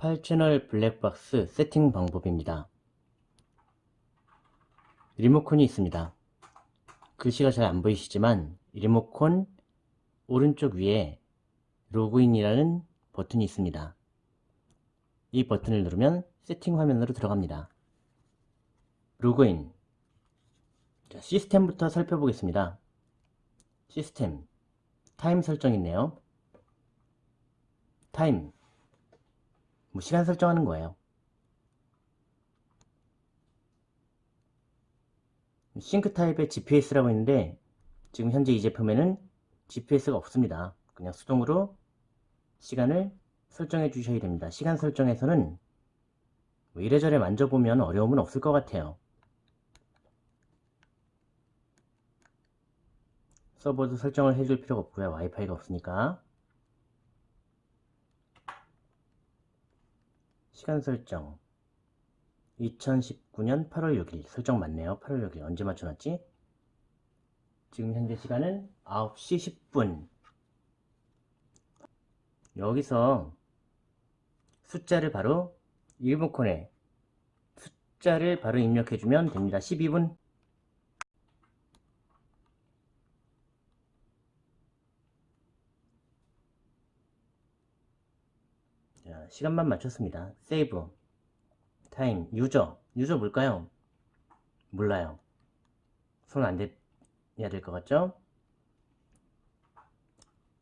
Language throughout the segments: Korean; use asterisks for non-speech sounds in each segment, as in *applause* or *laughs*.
8채널 블랙박스 세팅 방법입니다. 리모컨이 있습니다. 글씨가 잘 안 보이시지만 리모컨 오른쪽 위에 로그인이라는 버튼이 있습니다. 이 버튼을 누르면 세팅 화면으로 들어갑니다. 로그인 자, 시스템부터 살펴보겠습니다. 시스템 time 설정 있네요. time 뭐 시간 설정하는 거예요. sync type의 GPS라고 있는데 지금 현재 이 제품에는 GPS가 없습니다. 그냥 수동으로 시간을 설정해 주셔야 됩니다. 시간 설정에서는 뭐 이래저래 만져보면 어려움은 없을 것 같아요. 서버도 설정을 해줄 필요가 없고요. 와이파이가 없으니까. 시간 설정. 2019년 8월 6일. 설정 맞네요. 8월 6일. 언제 맞춰놨지? 지금 현재 시간은 9시 10분. 여기서 숫자를 바로 리모컨에 숫자를 바로 입력해주면 됩니다. 12분 자, 시간만 맞췄습니다. save time user user 뭘까요? 몰라요. 손 안 대야 될 것 같죠?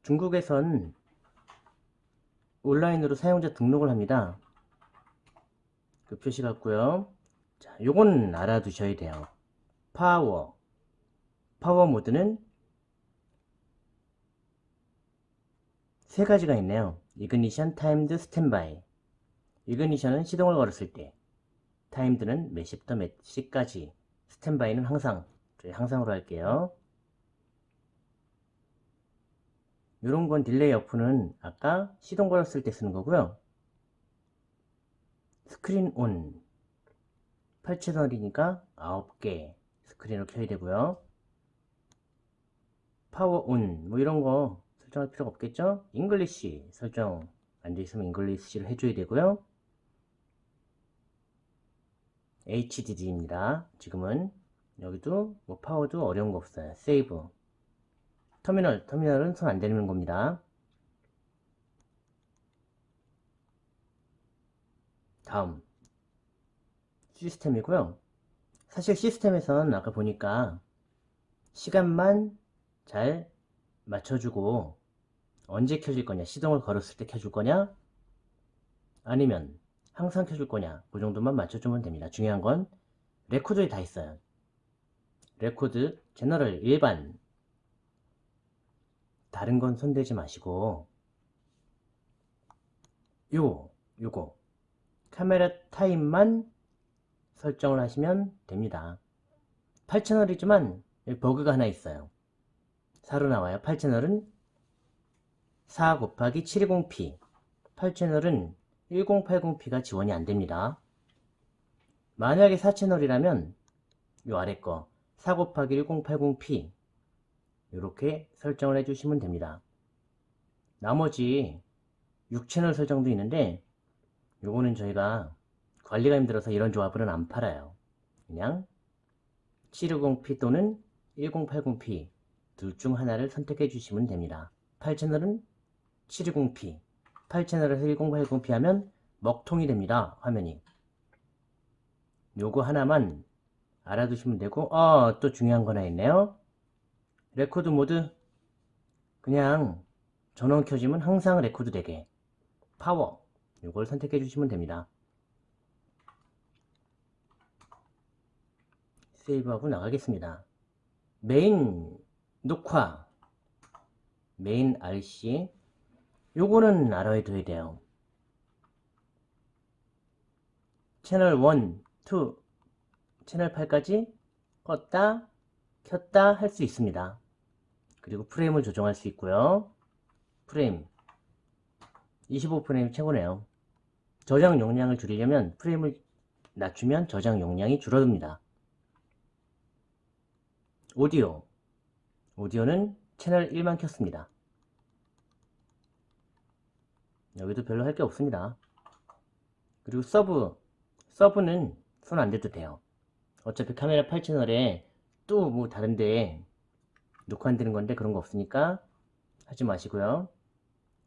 중국에선 온라인으로 사용자 등록을 합니다. 그 표시 같고요. 자, 요건 알아두셔야 돼요. 파워 파워 모드는 세 가지가 있네요. ignition, timed, standby ignition은 시동을 걸었을 때 timed는 몇 시부터 몇 시까지 standby는 항상 저희 항상으로 할게요. 이런 건 delay off는 아까 시동 걸었을 때 쓰는 거고요. screen on 8채널이니까 9개 스크린을 켜야 되고요. power on 뭐 이런 거 설정할 필요가 없겠죠? English 설정 안 되어 있으면 English를 해줘야 되고요. HDD입니다. 지금은 여기도 뭐 power도 어려운 거 없어요. save terminal, terminal은 손 안 대는 겁니다. 다음 시스템이고요. 사실 시스템에선 아까 보니까 시간만 잘 맞춰주고 언제 켜질 거냐? 시동을 걸었을 때 켜줄 거냐? 아니면 항상 켜줄 거냐? 그 정도만 맞춰주면 됩니다. 중요한 건 record에 다 있어요. record general 일반 다른 건 손대지 마시고 요 요거 카메라 타임만 설정을 하시면 됩니다. 8채널이지만 버그가 하나 있어요. 4로 나와요. 8채널은 4 곱하기 720p 8채널은 1080p가 지원이 안됩니다. 만약에 4채널이라면 이 아래 거 4 곱하기 1080p 이렇게 설정을 해주시면 됩니다. 나머지 6채널 설정도 있는데 요거는 저희가 관리가 힘들어서 이런 조합은 안 팔아요. 그냥 720p 또는 1080p 둘 중 하나를 선택해 주시면 됩니다. 8채널은 720p 8채널에서 1080p 하면 먹통이 됩니다. 화면이. 요거 하나만 알아두시면 되고 어, 또 중요한 거 하나 있네요. record mode. 그냥 전원 켜지면 항상 레코드 되게. 파워. 요걸 선택해 주시면 됩니다. save하고 나가겠습니다. 메인 녹화. main REC 요거는 알아둬야 돼요. 채널 1, 2, 채널 8까지 껐다, 켰다 할 수 있습니다. 그리고 프레임을 조정할 수 있고요. 프레임 25프레임 최고네요. 저장 용량을 줄이려면 프레임을 낮추면 저장 용량이 줄어듭니다. 오디오 오디오는 채널 1만 켰습니다. 여기도 별로 할 게 없습니다. 그리고 sub sub는 손 안 대도 돼요. 어차피 카메라 8채널에 또 뭐 다른데 녹화 안 되는 건데 그런 거 없으니까 하지 마시고요.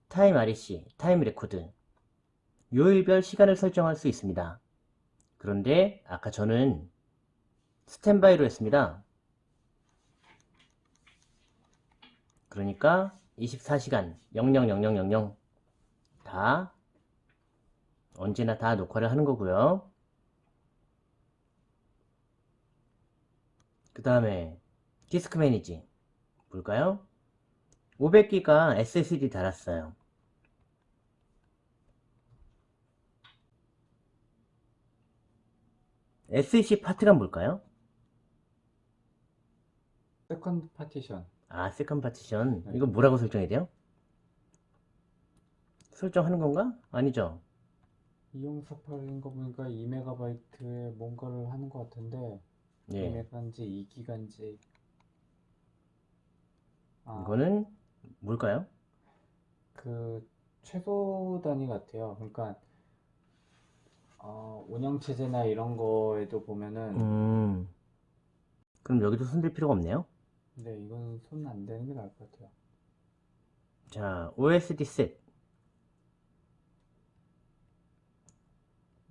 time REC time record. 요일별 시간을 설정할 수 있습니다. 그런데 아까 저는 standby로 했습니다. 그러니까 24시간 000000 다 언제나 다 녹화를 하는 거고요. 그 다음에 disk manage 볼까요? 500기가 SSD 달았어요. SEC part가 뭘까요? second partition 아, second partition. 네. 이거 뭐라고 설정해야 돼요? 설정하는 건가? 아니죠. 이공사팔인 거 보니까 2MB에 뭔가를 하는 것 같은데 예. 2MB인지 2기가인지 아, 이거는 뭘까요? 그 최소 단위 같아요. 그러니까 어, 운영 체제나 이런 거에도 보면은 음. 그럼 여기도 손댈 필요가 없네요. 근데 이건 손 안 대는 게 나을 것 같아요. 자, OSD 셋.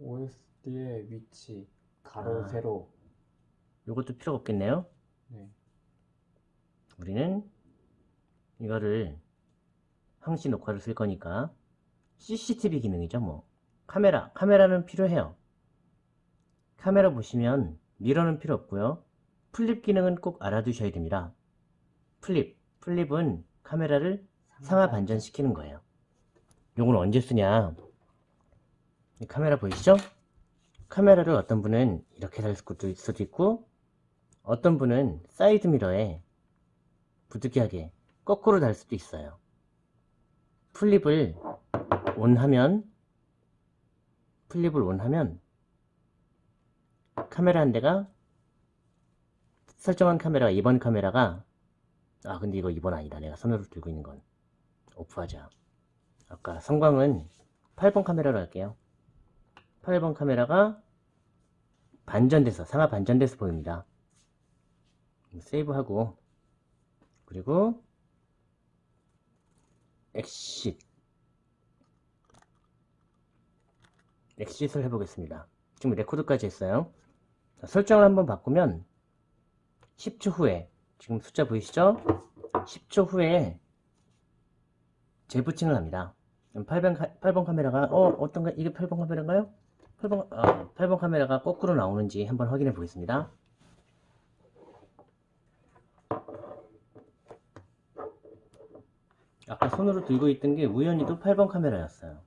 OSD의 위치 가로 아. 세로. 요것도 필요가 없겠네요. 네. 우리는 이거를 항시 녹화를 쓸 거니까 CCTV 기능이죠 뭐. 카메라 카메라는 필요해요. 카메라 보시면 mirror는 필요 없고요. flip 기능은 꼭 알아두셔야 됩니다. flip flip은 카메라를 상하 반전시키는 거예요. 요건 언제 쓰냐? 이 카메라 보이시죠? 카메라를 어떤 분은 이렇게 달 수도 있고 어떤 분은 사이드 미러에 부득이하게 거꾸로 달 수도 있어요. 플립을 온 하면 플립을 온 하면 카메라 한 대가 설정한 카메라가 2번 카메라가 아 근데 이거 2번 아니다. 내가 손으로 들고 있는 건 오프하자. 아까 성광은 8번 카메라로 할게요 8번 카메라가 반전돼서 상하 반전돼서 보입니다. 세이브하고 그리고 엑싯 엑싯을 해보겠습니다. 지금 레코드까지 했어요. 자, 설정을 한번 바꾸면 10초 후에 지금 숫자 보이시죠? 10초 후에 재부팅을 합니다. 8번, 카, 8번 카메라가 어 어떤가? 이게 8번 카메라인가요 8번, 아, 8번 카메라가 거꾸로 나오는지 한번 확인해 보겠습니다 아까 손으로 들고 있던 게 우연히도 8번 카메라였어요.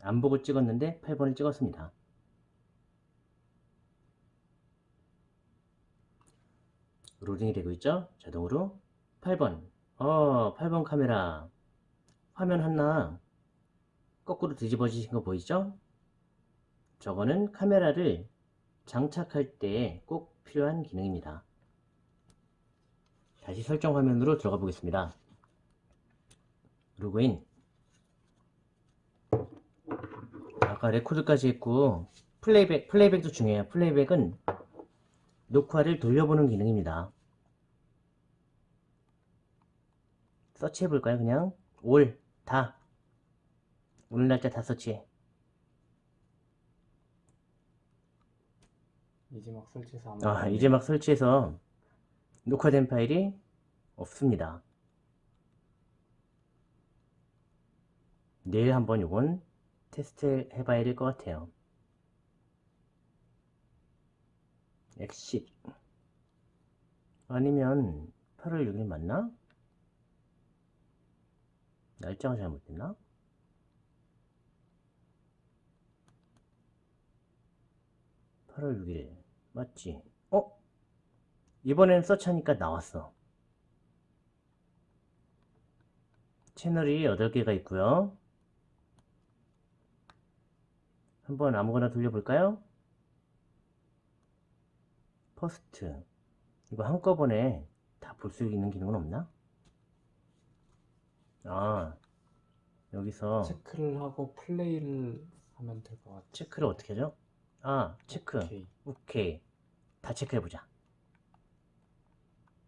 안 보고 찍었는데 8번을 찍었습니다. 로딩이 되고 있죠? 자동으로 8번 어 8번 카메라 화면 하나 거꾸로 뒤집어지신 거 보이죠? 저거는 카메라를 장착할 때 꼭 필요한 기능입니다. 다시 설정 화면으로 들어가 보겠습니다. 로그인 아까 record까지 했고 playback, playback도 중요해요. playback은 녹화를 돌려보는 기능입니다. 서치 해볼까요? 그냥 all, 다 오늘 날짜 다 서치해. 이제 막 설치해서 아 이제 막 설치해서 녹화된 파일이 없습니다. 내일 한번 요건 테스트 해봐야 될 것 같아요. 엑싯 아니면 8월 6일 맞나? 날짜가 잘못됐나? (8월 6일) 맞지? 어? 이번엔 search하니까 나왔어. 채널이 8개가 있고요. 한번 아무거나 돌려볼까요? first 이거 한꺼번에 다 볼 수 있는 기능은 없나? 아 여기서 체크를 하고 플레이를 하면 될 것 같아요. 체크를 어떻게 하죠? 아, 체크. 오케이. 오케이. 다 체크해보자.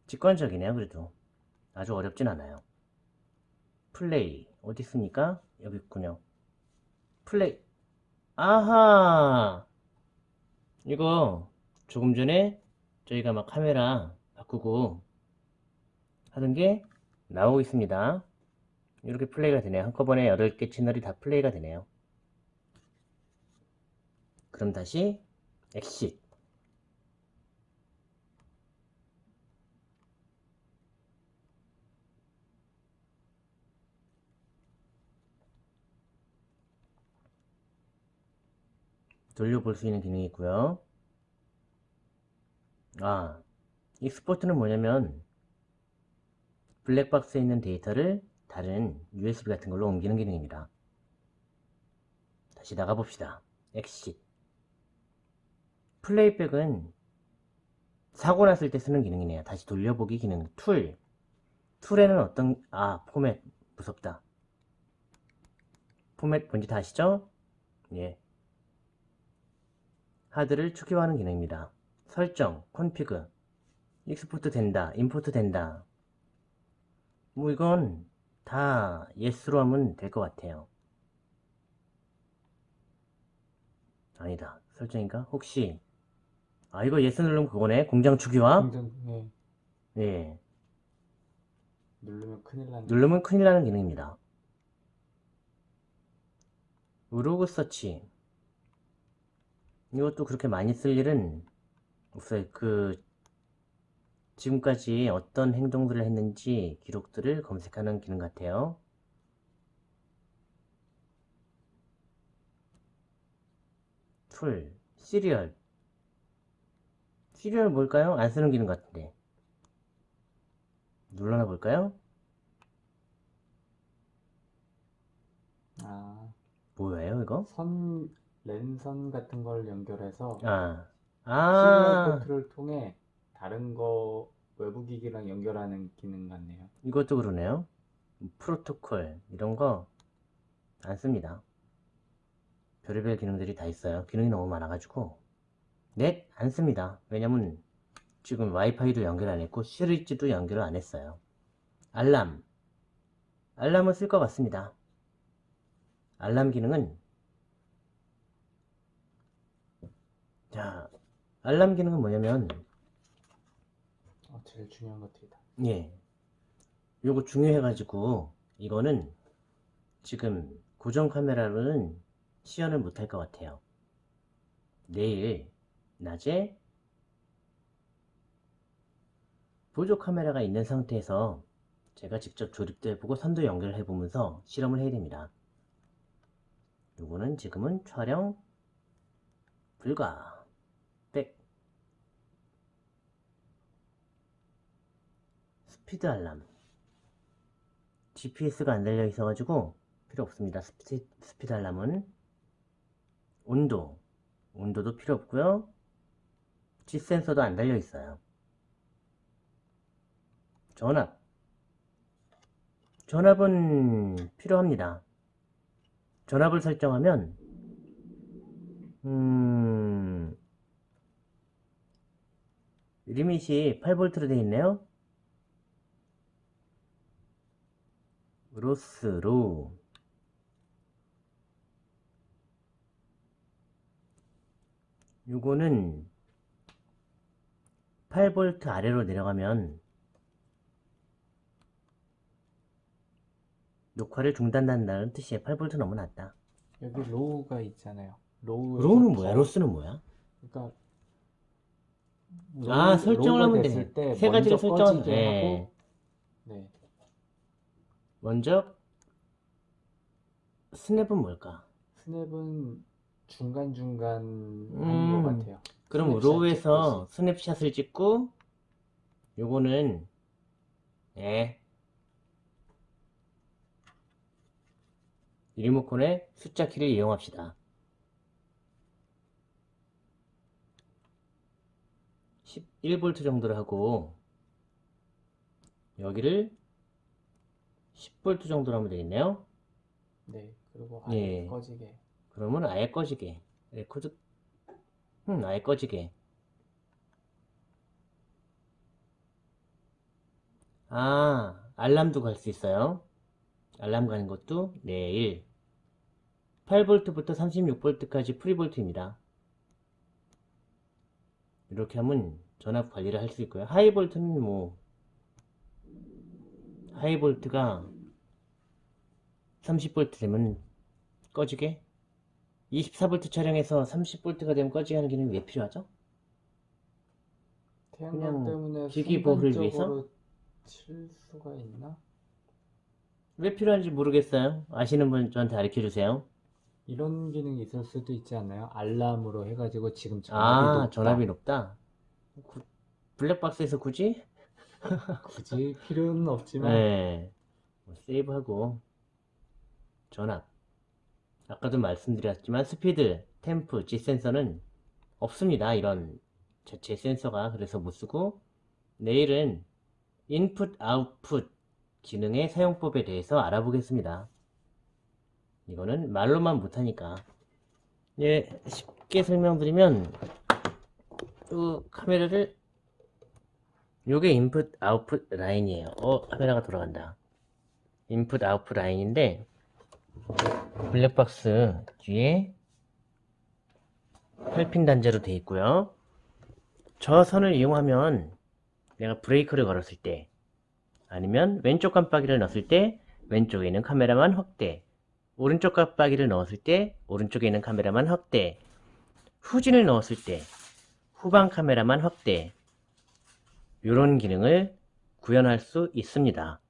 직관적이네요, 그래도. 아주 어렵진 않아요. 플레이. 어디 있습니까? 여기 있군요. 플레이. 아하! 이거 조금 전에 저희가 막 카메라 바꾸고 하는 게 나오고 있습니다. 이렇게 플레이가 되네요. 한꺼번에 8개 채널이 다 플레이가 되네요. 그럼 다시 엑싯. 돌려볼 수 있는 기능이 있고요. 아, export는 뭐냐면 블랙박스에 있는 데이터를 다른 USB 같은 걸로 옮기는 기능입니다. 다시 나가봅시다. exit. Playback은 사고 났을 때 쓰는 기능이네요. 다시 돌려보기 기능. Tool. Tool에는 어떤, 아, 포맷. 무섭다. 포맷 뭔지 다 아시죠? 예. 하드를 초기화하는 기능입니다. 설정, config, export 된다, import 된다. 뭐 이건 다 yes로 하면 될 것 같아요. 아니다. 설정인가? 혹시 아 이거 yes 누르면 그거네. 공장 초기화. 공정, 예. 예. 누르면 큰일 나는. 누르면 큰일 나는 기능입니다. log search. 이것도 그렇게 많이 쓸 일은 없어요. 그, 지금까지 어떤 행동들을 했는지 기록들을 검색하는 기능 같아요. Tool, serial. Serial 뭘까요? 안 쓰는 기능 같은데. 눌러나 볼까요? 아, 뭐예요, 이거? 선, 랜선 같은 걸 연결해서 아, 시리얼 아, 포트를 통해 다른 거 외부 기기랑 연결하는 기능 같네요. 이것도 그러네요. 프로토콜, 이런 거 안 씁니다. 별의별 기능들이 다 있어요. 기능이 너무 많아가지고. 넷, 안 씁니다. 왜냐면 지금 와이파이도 연결 안 했고, 시리즈도 연결을 안 했어요. 알람. 알람은 쓸것 같습니다. 알람 기능은 자, 알람 기능은 뭐냐면 어, 제일 중요한 것들이다. 예. 요거 중요해 가지고, 이거는 지금 고정 카메라로는 시연을 못할 것 같아요. 내일, 낮에 보조 카메라가 있는 상태에서 제가 직접 조립도 해보고 선도 연결해 보면서 실험을 해야 됩니다. 요거는 지금은 촬영 불가. Back. 스피드 알람. GPS가 안 달려 있어 가지고 필요 없습니다. 스피, 스피드 알람은 온도, 온도도 필요 없고요. G 센서도 안 달려 있어요. 전압, 전압은 필요합니다. 전압을 설정하면 음, 리밋이 8V로 되어 있네요. 로스로 요거는 8V 아래로 내려가면 녹화를 중단한다는 뜻이에요. 8V 너무 낮다. 여기 로우가 있잖아요. 로우 로우는 뭐야? 로스는 뭐야? 그러니까 아, 설정을 하면. 때세 가지를 돼. 하고 네. 먼저 스냅은 뭘까? 스냅은 중간중간 하는 음. 것 같아요. 그럼 snapshot low에서 snapshot을 찍고 요거는 예 리모컨의 숫자 키를 이용합시다. 11V 정도를 하고 여기를 10V 정도로 하면 되겠네요. 네, 그리고 아예 예. 꺼지게. 그러면 아예 꺼지게. 레코드, 음, 아예 꺼지게. 아, 알람도 갈 수 있어요. 알람 가는 것도 내일. 8V부터 36V까지 free volt입니다. 이렇게 하면 전압 관리를 할 수 있고요. 하이볼트는 뭐, 하이볼트가 30V 되면 꺼지게 24V 차량에서 30V가 되면 꺼지게 하는 기능이 왜 필요하죠? 태양광 그냥 때문에 기기 보호를 위해서? 칠 수가 있나? 왜 필요한지 모르겠어요. 아시는 분 저한테 알려 주세요. 이런 기능이 있을 수도 있지 않나요? 알람으로 해가지고 지금 전압이 아, 높다. 전압이 높다. 구- 블랙박스에서 굳이? *laughs* 굳이 필요는 없지만 네. 뭐 세이브하고 전압. 아까도 말씀드렸지만 스피드, 템프, G 센서는 없습니다. 이런 자체 센서가 그래서 못 쓰고 내일은 인풋, 아웃풋 기능의 사용법에 대해서 알아보겠습니다. 이거는 말로만 못하니까. 예, 쉽게 설명드리면 이 카메라를 요게 인풋 아웃풋 라인이에요 어 카메라가 돌아간다 인풋 아웃풋 라인인데 블랙박스 뒤에 8핀 단자로 되어 있고요 저 선을 이용하면 내가 브레이크를 걸었을 때 아니면 왼쪽 깜빡이를 넣었을 때 왼쪽에 있는 카메라만 확대 오른쪽 깜빡이를 넣었을 때 오른쪽에 있는 카메라만 확대 후진을 넣었을 때 후방 카메라만 확대 이런 기능을 구현할 수 있습니다.